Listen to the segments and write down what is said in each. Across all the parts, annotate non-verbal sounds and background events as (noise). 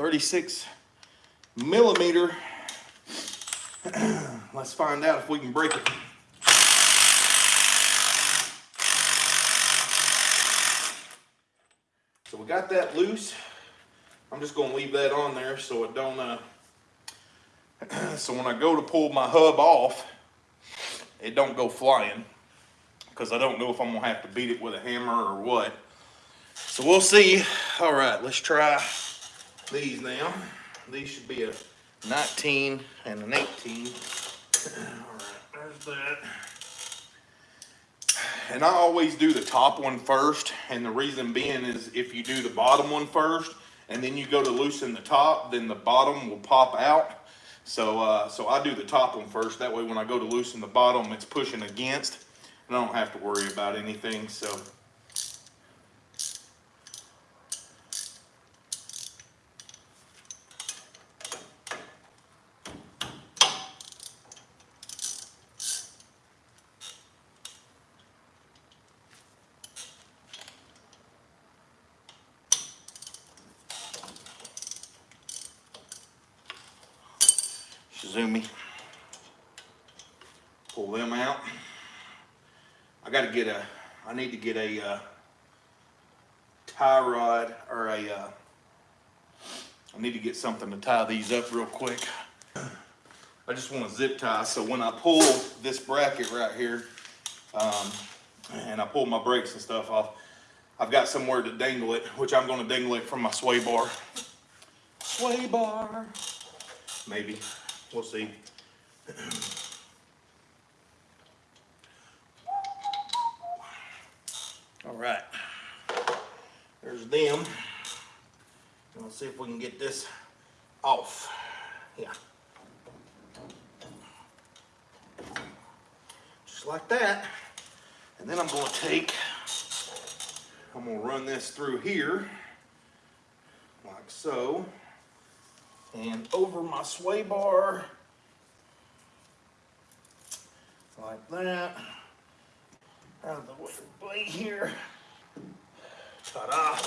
36 millimeter. (clears throat) Let's find out if we can break it. So we got that loose. I'm just gonna leave that on there so it don't, uh, (clears throat) so when I go to pull my hub off, it don't go flying. Cause I don't know if I'm gonna have to beat it with a hammer or what. So we'll see. All right, let's try these now. These should be a 19 and an 18. All right, there's that. And I always do the top one first, and the reason being is if you do the bottom one first, and then you go to loosen the top, then the bottom will pop out. So, uh, so I do the top one first. That way, when I go to loosen the bottom, it's pushing against, and I don't have to worry about anything. So. Shizumi. Pull them out. I gotta get a, I need to get a uh, tie rod or a, uh, I need to get something to tie these up real quick. I just want a zip tie so when I pull this bracket right here, um, and I pull my brakes and stuff off, I've got somewhere to dangle it, which I'm gonna dangle it from my sway bar. Sway bar, maybe. We'll see. All right. There's them. Let's see if we can get this off. Yeah. Just like that. And then I'm going to take, I'm going to run this through here, like so and over my sway bar. Like that. Out of the way here. Ta-da.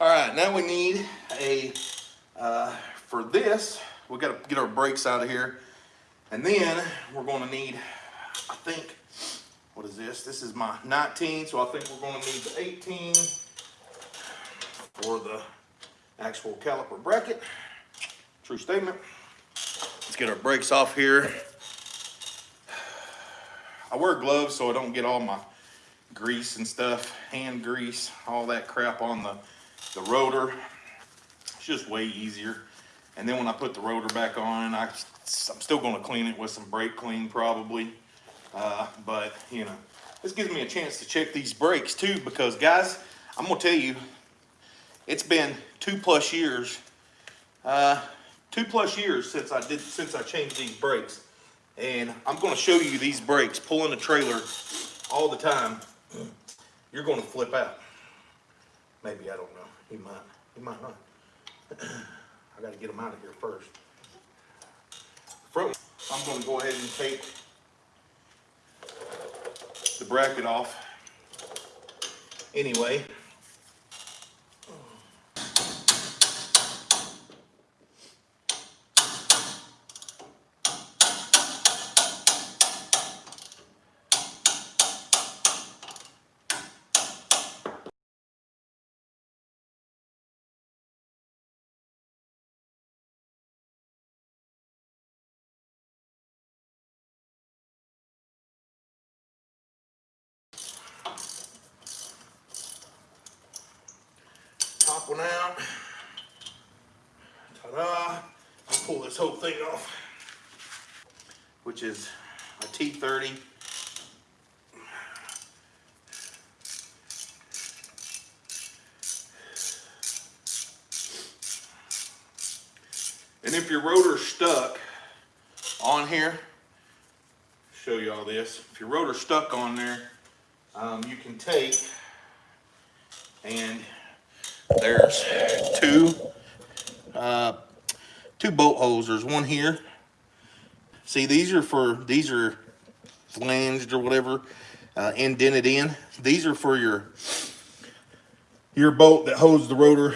All right now we need a uh, for this we got to get our brakes out of here. And then we're going to need I think what is this? This is my 19 so I think we're going to need the 18 for the actual caliper bracket True statement. Let's get our brakes off here. I wear gloves so I don't get all my grease and stuff, hand grease, all that crap on the, the rotor. It's just way easier. And then when I put the rotor back on, I, I'm still gonna clean it with some brake clean probably. Uh, but you know, this gives me a chance to check these brakes too because guys, I'm gonna tell you, it's been two plus years uh, two plus years since I did since I changed these brakes. And I'm gonna show you these brakes pulling a trailer all the time. You're gonna flip out. Maybe, I don't know. You might, you might not. (clears throat) I gotta get them out of here first. I'm gonna go ahead and take the bracket off. Anyway, one out. Ta-da. Pull this whole thing off, which is a T30. And if your rotor's stuck on here, show you all this. If your rotor's stuck on there, um, you can take and there's two, uh, two bolt holes. There's one here. See, these are for, these are flanged or whatever, uh, indented in. These are for your, your bolt that holds the rotor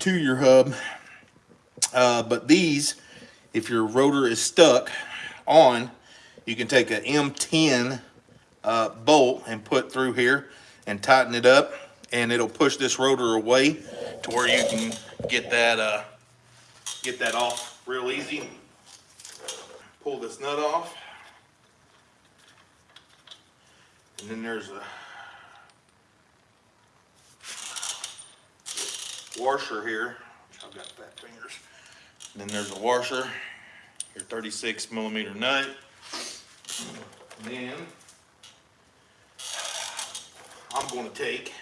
to your hub. Uh, but these, if your rotor is stuck on, you can take a M10 uh, bolt and put through here and tighten it up and it'll push this rotor away to where you can get that uh, get that off real easy. Pull this nut off. And then there's a washer here. I've got fat fingers. And then there's a washer, your 36 millimeter nut. And then I'm gonna take,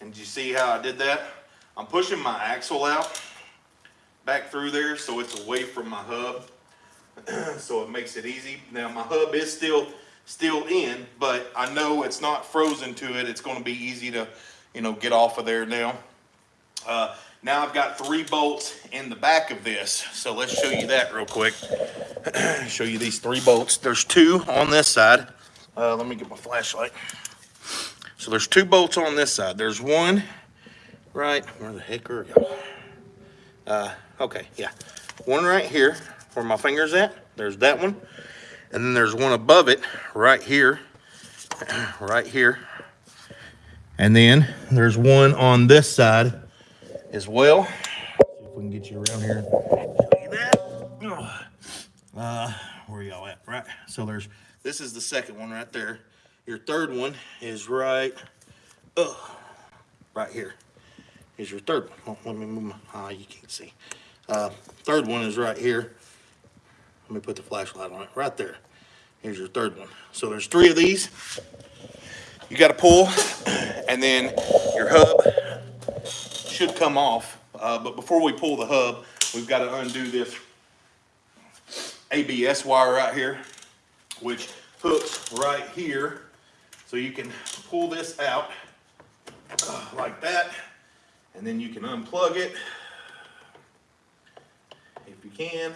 and you see how I did that? I'm pushing my axle out back through there so it's away from my hub. (clears throat) so it makes it easy. Now my hub is still still in, but I know it's not frozen to it. It's gonna be easy to, you know, get off of there now. Uh, now I've got three bolts in the back of this. So let's show you that real quick. (clears throat) show you these three bolts. There's two on this side. Uh, let me get my flashlight. So there's two bolts on this side. There's one right, where the heck are y'all? Uh, okay, yeah. One right here where my finger's at. There's that one. And then there's one above it right here, (clears throat) right here. And then there's one on this side as well. If we can get you around here. Uh, where y'all at? Right. So there's, this is the second one right there. Your third one is right, uh, right here. Is your third one. Oh, let me move my, ah, you can't see. Uh, third one is right here. Let me put the flashlight on it, right there. Here's your third one. So there's three of these. You gotta pull, (clears throat) and then your hub should come off. Uh, but before we pull the hub, we've gotta undo this ABS wire right here, which hooks right here. So you can pull this out uh, like that, and then you can unplug it if you can.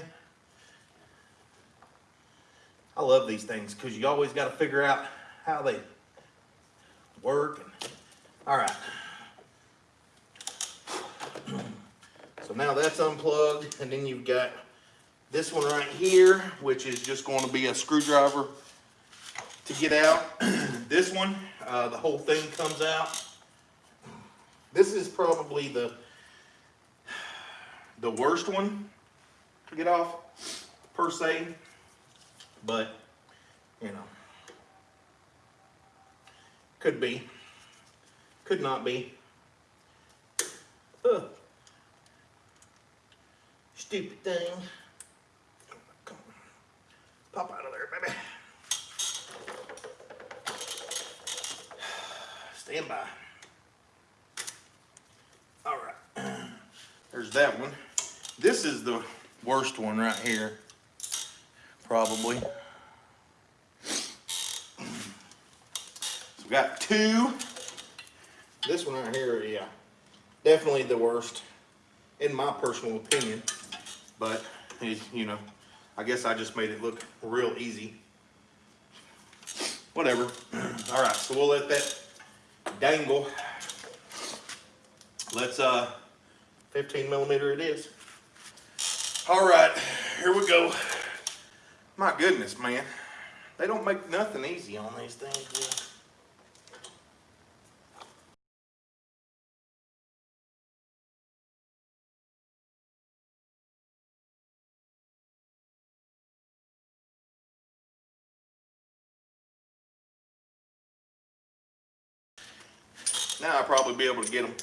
I love these things because you always got to figure out how they work. All right. (clears throat) So now that's unplugged and then you've got this one right here, which is just going to be a screwdriver to get out. (clears throat) this one, uh, the whole thing comes out. This is probably the the worst one to get off per se, but you know, could be, could not be. Ugh. Stupid thing. Pop out of there, baby. Stand by. All right. (clears throat) There's that one. This is the worst one right here. Probably. So we got two. This one right here, yeah. Definitely the worst, in my personal opinion. But, you know, I guess I just made it look real easy. Whatever. (clears throat) All right, so we'll let that dangle. Let's, uh, 15 millimeter it is. All right, here we go. My goodness, man. They don't make nothing easy on these things. Now I'll probably be able to get them.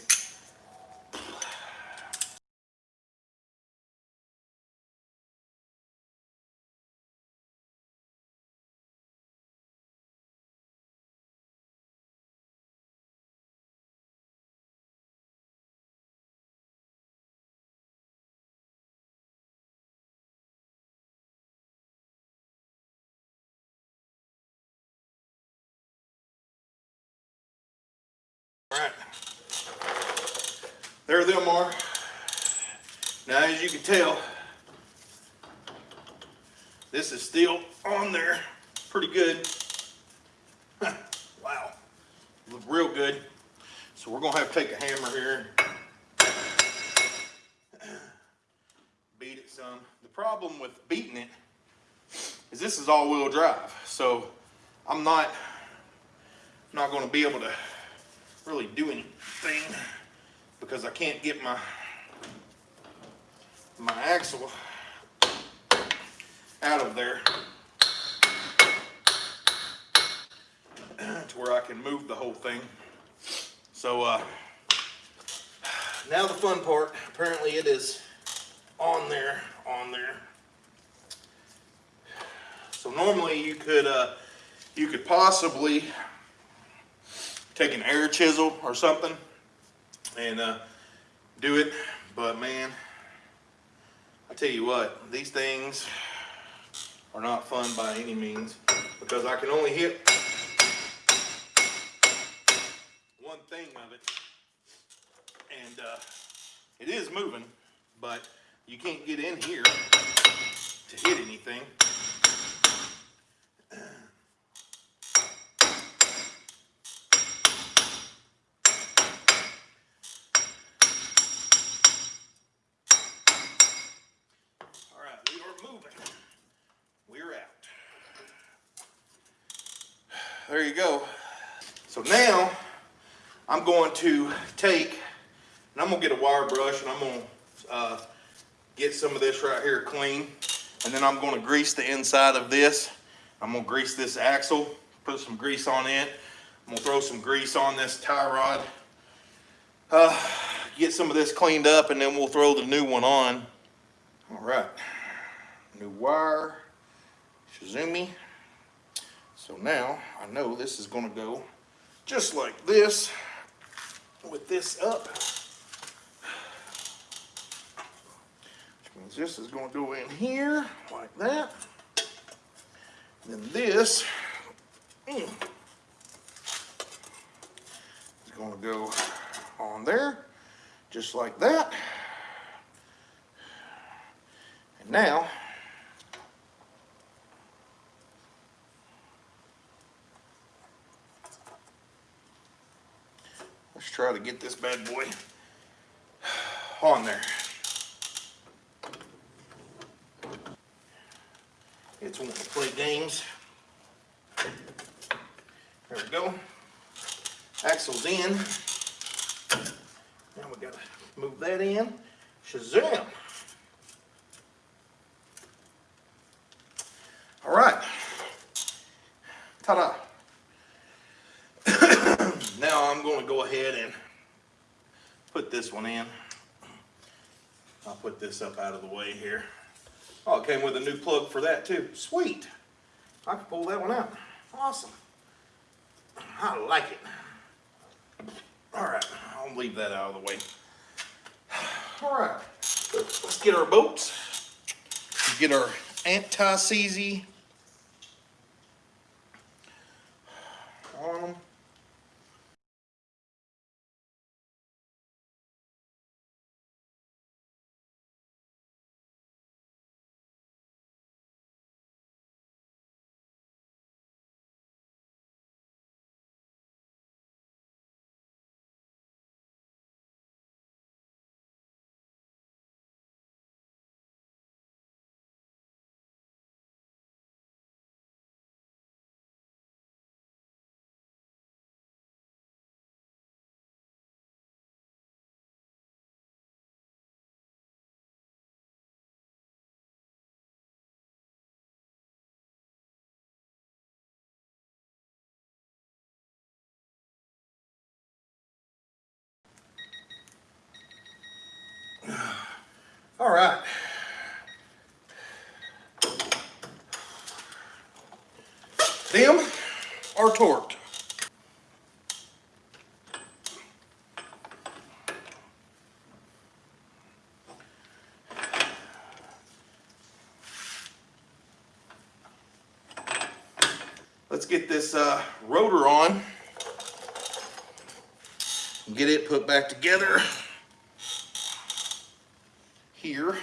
Right. There them are. Now, as you can tell, this is still on there pretty good. wow. Look real good. So we're gonna have to take a hammer here beat it some. The problem with beating it is this is all-wheel drive. So I'm not, not gonna be able to really do anything because I can't get my, my axle out of there to where I can move the whole thing. So uh, now the fun part, apparently it is on there, on there. So normally you could, uh, you could possibly take an air chisel or something and uh, do it, but man, I tell you what, these things are not fun by any means because I can only hit one thing of it and uh, it is moving, but you can't get in here to hit anything. All right, we are moving. We're out. There you go. So now I'm going to take, and I'm gonna get a wire brush and I'm gonna uh, get some of this right here clean. And then I'm gonna grease the inside of this. I'm gonna grease this axle, put some grease on it. I'm gonna throw some grease on this tie rod. Uh, get some of this cleaned up and then we'll throw the new one on. All right, new wire, Shizumi. So now I know this is gonna go just like this with this up. Which means this is gonna go in here like that. Then this mm, is gonna go on there, just like that. And now, let's try to get this bad boy on there. It's wanting to play games. There we go. Axle's in. Now we gotta move that in. Shazam! All right. Ta-da. Now I'm going to go ahead and put this one in. I'll put this up out of the way here. Oh, it came with a new plug for that too. Sweet. I can pull that one out. Awesome. I like it. All right, I'll leave that out of the way. All right, let's get our bolts. Get our anti-seize on them. All right. Them are torqued. Let's get this uh, rotor on. Get it put back together here.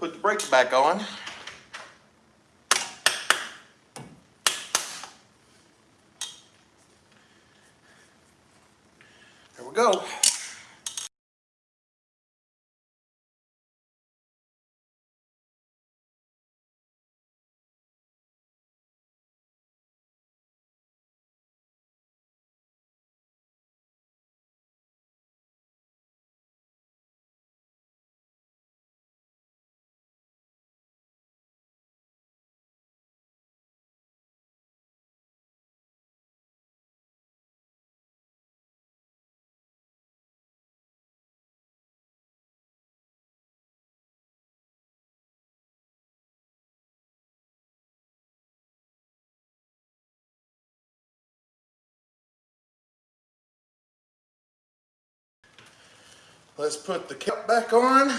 Put the brakes back on. There we go. Let's put the cap back on.